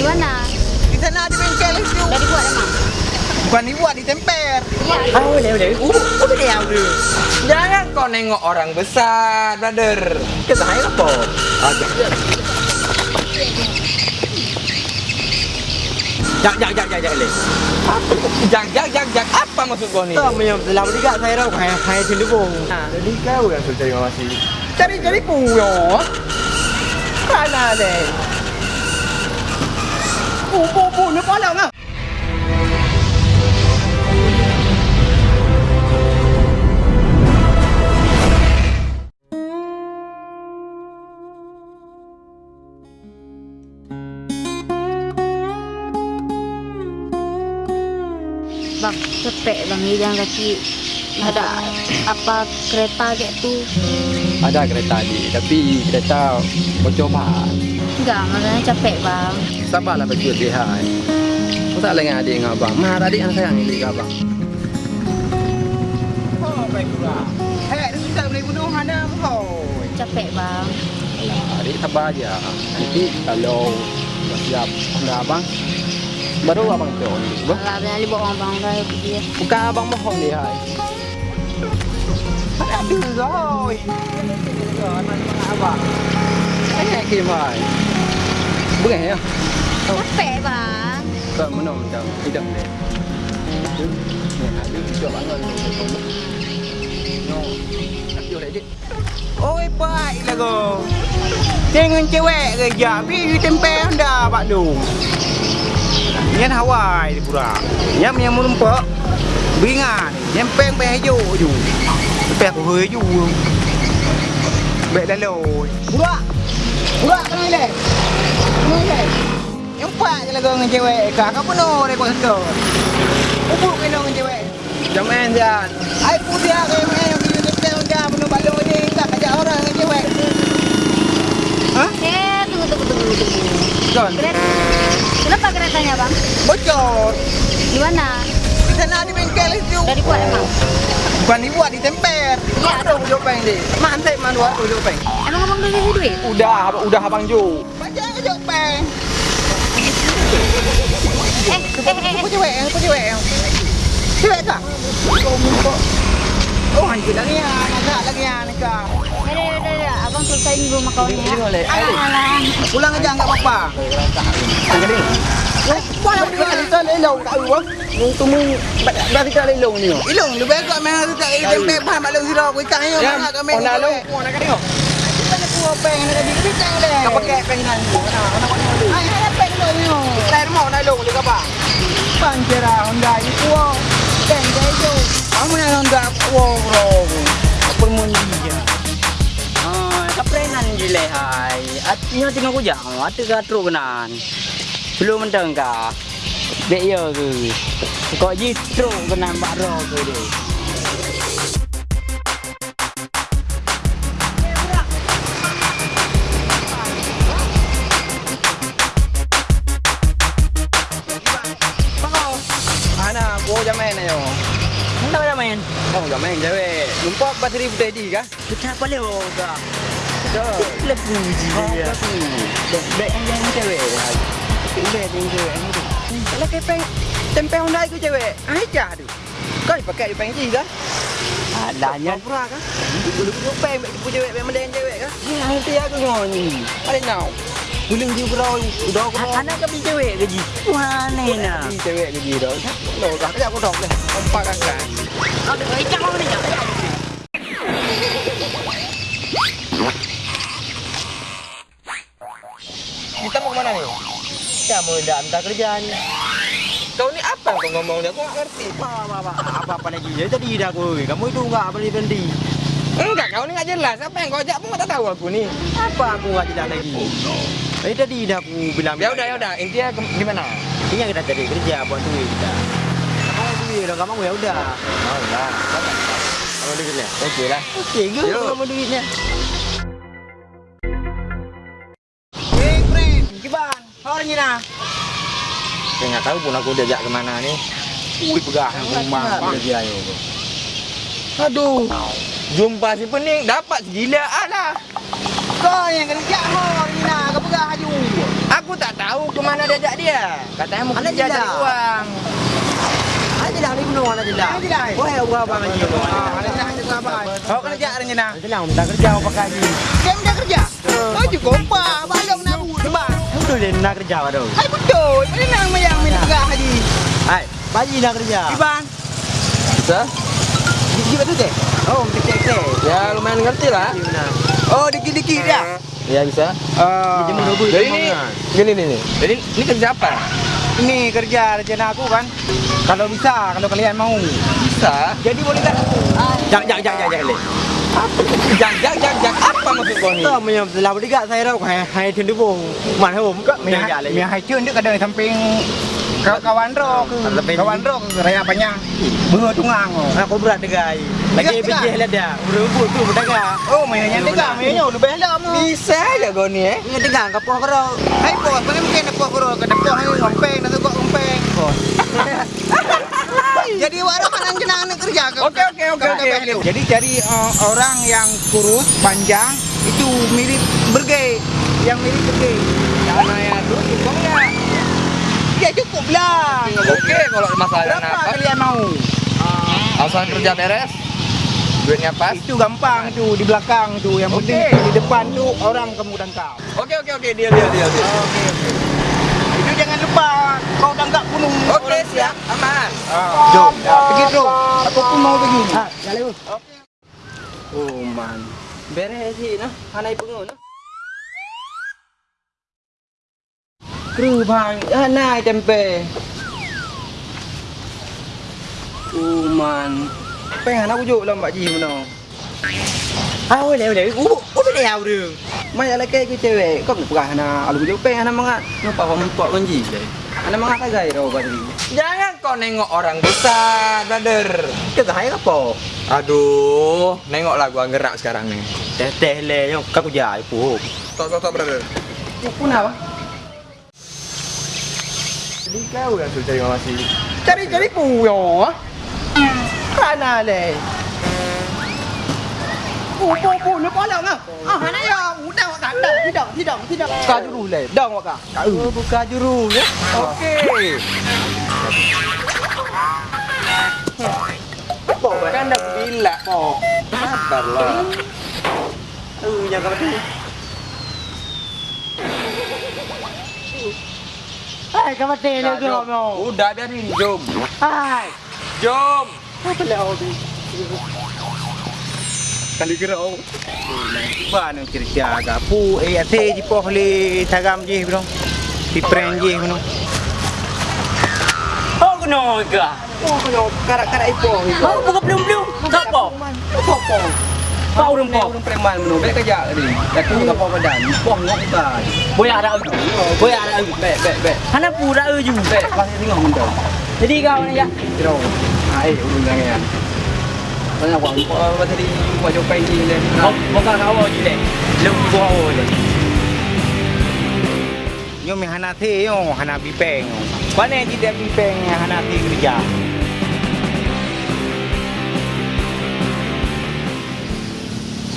Di mana? Di sana ada bengkel itu. Udah dibuat emang? Bukan dibuat, ditemper. Iya. Ah, boleh, boleh. Uh, boleh dia bro. Jangan kau nengok orang besar, brother. Kita saya apa? Ada. Jak, jak, jak, jak, jak, le. Apa? Jak, jak, jak, jak. Apa maksud kau ni? Tak punya dalam juga saya tahu kayak cenderung. Ha, jadi kau yang suruh cari masih. Cari cari puyo. Mana deh? Bu bu bu, ni palang ah. Bang, capek bang jalan kaki. Ada apa kereta kayak tu? Ada kereta ni, tapi kereta bocor ban. Enggak, makanya capek bang. Sabarlah baju lihat. Kau tak lengan adik dengan abang. Mah adik yang sayang ini ke abang. Oh, baik pula. Eh, dia tak boleh bunuh Hana Mohoi. Capek bang. Adik sabar aja. Nanti kalau dah siap anda abang, baru abang jauh ni. Bah, Alah, abang Ali bawa bang dah pergi ya. Bukan abang mohon dia. hai. Ada rồi. Abang. Eh, kim hai. Bukan ya? Capek bang. Kau mana macam tidak deh. Ni ada juga bangun. No. Tak boleh dik. Ôi, baiklah kau. Dengan cewek kerja, bi temper dah Pak Du. Yan Hawaii di pura. Yan yang merempak. Beringan. Yan peng peng hijau ju. Peng aku hijau. Baik dah loi. Pura. Pura kena ile. Kena. Yang pak je lah kau dengan cewek. Kau penuh dari kau setor. Ubuk kena dengan cewek. Jangan jangan. Ai putih aku yang main yang video tempat dah penuh balok ni tak ajak orang dengan cewek. Eh, tunggu, tunggu, tunggu, tunggu. John. Kereta. Kenapa keretanya bang? Bocor. Di mana? Sana ada bengkel itu. Udah dibuat emang? Bukan dibuat, ditemper. Iya. Ada ujuk peng dik. Mantai mana waktu ujuk peng. Emang abang udah kasih duit? Udah, udah abang ju. Macam aja peng. Eh, eh, eh, eh. Apa cewek yang? Apa cewek yang? Cewek kah? Oh, hancur lagi ya. Nak lagi ya. Udah, udah, udah, udah. Abang selesaiin rumah kau ni ya. Ini boleh. Alah, alah. Pulang aja enggak apa-apa. Jadi. Pulang Kita kita lelong tak uang. Nung tumu dah kita lelong ni. Ilung, lebih baik kau main kita temper bahan balok sirah aku ikan ayo Ya, nak kau main. ona lu, ona kan tengok. Mana ku peng nak jadi bintang deh. Kau pakai peng nan. Mana mana mana. Ai, ada peng lo ni. Saya mau nak lelong dia apa? Panjera Honda ni kuo. Peng dia tu. Kamu yang Honda kuo bro. Apa mau dia? Ah, kaprenan gile hai. Atinya tengok ku jang, ati katru kenan. Belum mentang ka. Dek yo ke. Kok jitro kenan Pak Ro ke dia. Ana, aku jam main ayo. Hendak dah main. Oh, jam main cewek. Lupa bateri tadi kah? Kita apa leo ka? Dah. Lepu ji dia. Dek yang cewek. Boleh tengok cewek ni. Kalau kau peng tempe Honda itu cewek. Aja tu. Kau pakai peng ji kah? Adanya pura kah? Dulu dulu peng pu cewek peng mendeng cewek kah? Nanti aku ngoni. Ada now. Buling ji bro, udah aku. anak ke cewek ke ji? Mana nak? Di cewek ke ji dah. Lo dah aku dok deh. Empat kan. Ada icak mana ni? Kita mau kemana nih? Mau dah minta kerjaan. Kau ni apa kau ngomong dia? Aku ngerti. Apa apa apa apa lagi? Ya tadi dah aku. Kamu itu enggak berhenti berhenti. Enggak, kau ni enggak jelas. Apa yang kau ajak pun tak tahu aku ni. Apa aku enggak jelas lagi? Eh tadi dah aku bilang. Ya udah, ya udah. Intinya gimana? Intinya kita cari kerja buat duit kita. Kamu duit dah kamu ya udah. Oh, enggak. Kamu duitnya. Okey lah. Okey ke Yo. kamu duitnya? Orang ni nah. Saya enggak tahu pun aku diajak ke mana ni. Ui, pegah rumah dia ayo. Aduh. Jumpa si pening dapat gila lah. Kau yang kerja orang ni nah. Kau pegah. Aku tak tahu ke mana dia ajak dia. Katanya mau kerja cari uang. Ada jelah ni gunung ada jelah. Ada jelah. Wah, gua abang. Ah, ada ada? Kau kerja rencana. Minta kerja apa haji. Dia minta kerja. Oh cukup apa? Balong nak buat sebab. Betul dia nak kerja pada. Hai betul. Mana nak mayang minta kerja haji? Hai, haji nak kerja. Ibang. Bisa? Gigi betul teh? Oh, kecek-kecek. Ya lumayan ngerti lah. Oh, dikit-dikit dia. Ya bisa. Ah. Double. Jadi ini gini nih. Jadi ini kerja apa? Ini kerja rencana aku kan. Kalau bisa, kalau kalian mau. Bisa. Jadi boleh tak? Jak jak jak jak jak. Jak jak jak jak apa maksud kau ni? Tak punya telah berdekat saya dah hai hai tendu bong. Man hom kak Mia Mia hai chun dia kadang di samping ka- kawan ke kawan ke raya tungang. oh. Aku berat degai. Lagi bijih tu. Oh, mainnya mainnya mu. Bisa aja kau ni eh. Ini dekat kapur kau. Hai bos, mana mungkin kuro ke depan ni ngompeng nak kok ngompeng. Jadi warung jenang nak kerja ke. Okey, okey, okey, ke- okey, ke- okey. Jadi cari uh, orang yang kurus, panjang, itu mirip bergay. Yang mirip bergay. Mana ya tu cukup enggak? Ya cukup lah. Oke kalau masalah Berapa apa? kalian mau? Asal kerja beres. Duitnya pas. Itu gampang tu di belakang tu. Yang penting Okey. di depan tu orang kamu dan kau. Oke oke oke deal deal deal deal. Oke oke. Itu kau danggak gunung. Oke siap aman. Jom, pergi tu. Aku pun mau pergi. Ha, jalan. Oh man. Beres sih nah. Hanai pengun nah. Kru bang, anai tempe. Oh man. Pengen aku juk lah Mbak Ji mana. Ah, boleh. Uh, uh boleh ya bro. Mai ala ke cewek, kau nak perah na alu juk pengen ana mangat. Kenapa kau mempok manji? Ana mangat ro bagi. Jangan kau nengok orang besar, brother. Kita hai apa? Aduh, nengoklah gua gerak sekarang nih. Teh teh le yang kau jai pu. Tok tok tok brother. Pun apa? Jadi kau yang suruh cari masih. Cari-cari puyo. Le, Oh, buka juru ya. Oke. Kan dah bila kok. Sabarlah. Uh, yang kau tu. Hai, kau mati Jom. mau. Udah biarin, jom. Hai. Jom. Apa hobi? Kali gerau. Pu eh ate ji poh le tagam ji bro. Di pren ji bro. Oh? Oh, ipo. Kau buka belum belum. Kau preman. Bek kerja ni. Ngok ada ada. Hana pura tengok. Jadi kau ni ya. Kiro. Ai urung jangan. Banyak wang po ba tadi buat jopai ni le. Kau bukan kau je deh. Lu kau je. Yo mi hana the yo yang the kerja.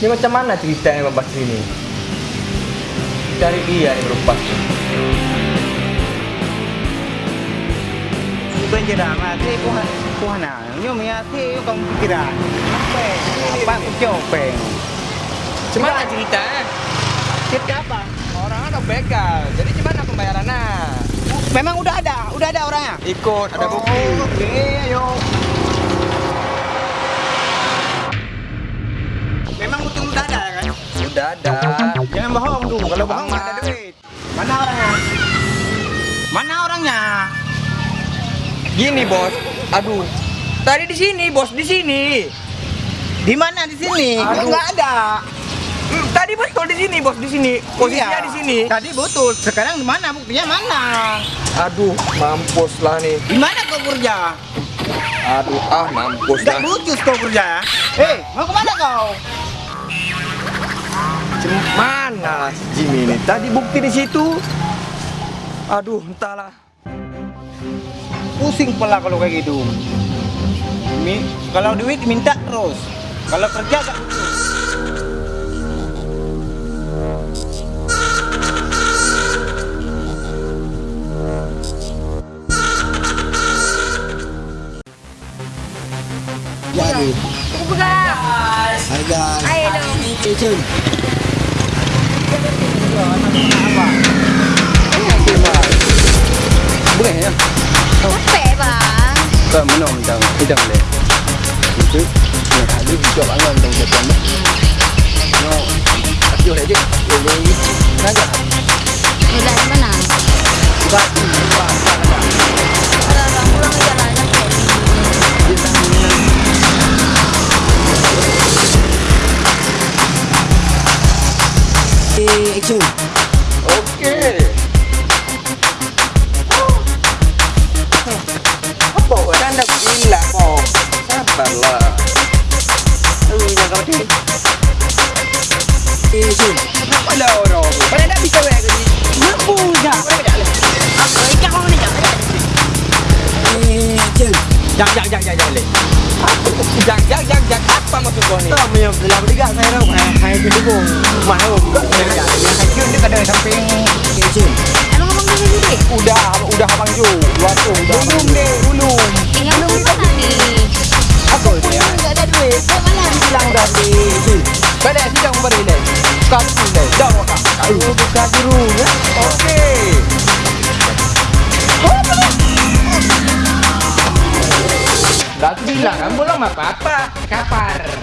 Ini macam mana ceritanya Bapak ini? Cari dia. Bukan je dah mah hana. Yo mi the yo kamu pikiran. Apa aku jopeng. Gimana ceritanya? Cerita apa? Orang ada begal. Jadi gimana pembayarannya? Memang udah ada, udah ada orangnya. Ikut, ada bukti. Oh, Oke, ayo. Memang betul udah ada kan? Udah ada. Jangan bohong tuh, kalau bohong ada duit. Mana orangnya? Mana orangnya? Gini bos. Aduh. Tadi di sini bos, di sini. Di mana di sini? Aduh. Nggak ada. Hmm, tadi betul di sini bos, di sini. Posisinya Iya. di sini. Tadi betul. Sekarang di mana? Buktinya mana? Aduh, mampus lah nih. Di mana kau kerja? Aduh, ah mampus Gak lah. lucu kau kerja. Hei, mau ke mana kau? Mana si Jimmy ini? Tadi bukti di situ. Aduh, entahlah pusing pula kalau kayak gitu kalau duit minta terus kalau kerja gak Jadi. Aku pegang. Hai guys. Hai dong. Apa? Boleh ya? Capek bang. Kau menang tang, tidak boleh. Itu, ya ada hijau angan tang macam ni. No, aku dah je. Boleh, naga. Udah mana? Sebab sebab sebab. Punya dah duit? Udah, udah abang Ju. Luar tu. Belum deh, belum. Tu mana? Apa dia? Tak ada duit. Mana bilang di Jun. Pada sidang beri. Kau tu le. Dah wakak. Kau buka dulu ya. Okey. Dah bilang belum apa-apa. Kapar.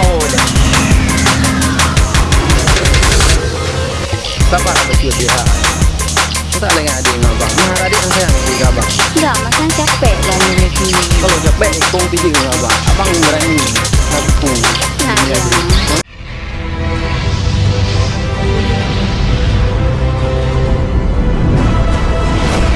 Sabar betul dia. Kau tak lagi adik dengan abang. Mahal adik yang sayang dengan abang. Dah, macam capek dah ni lagi. Kalau capek kau dengan abang. Abang berani. Aku. Nah, ya.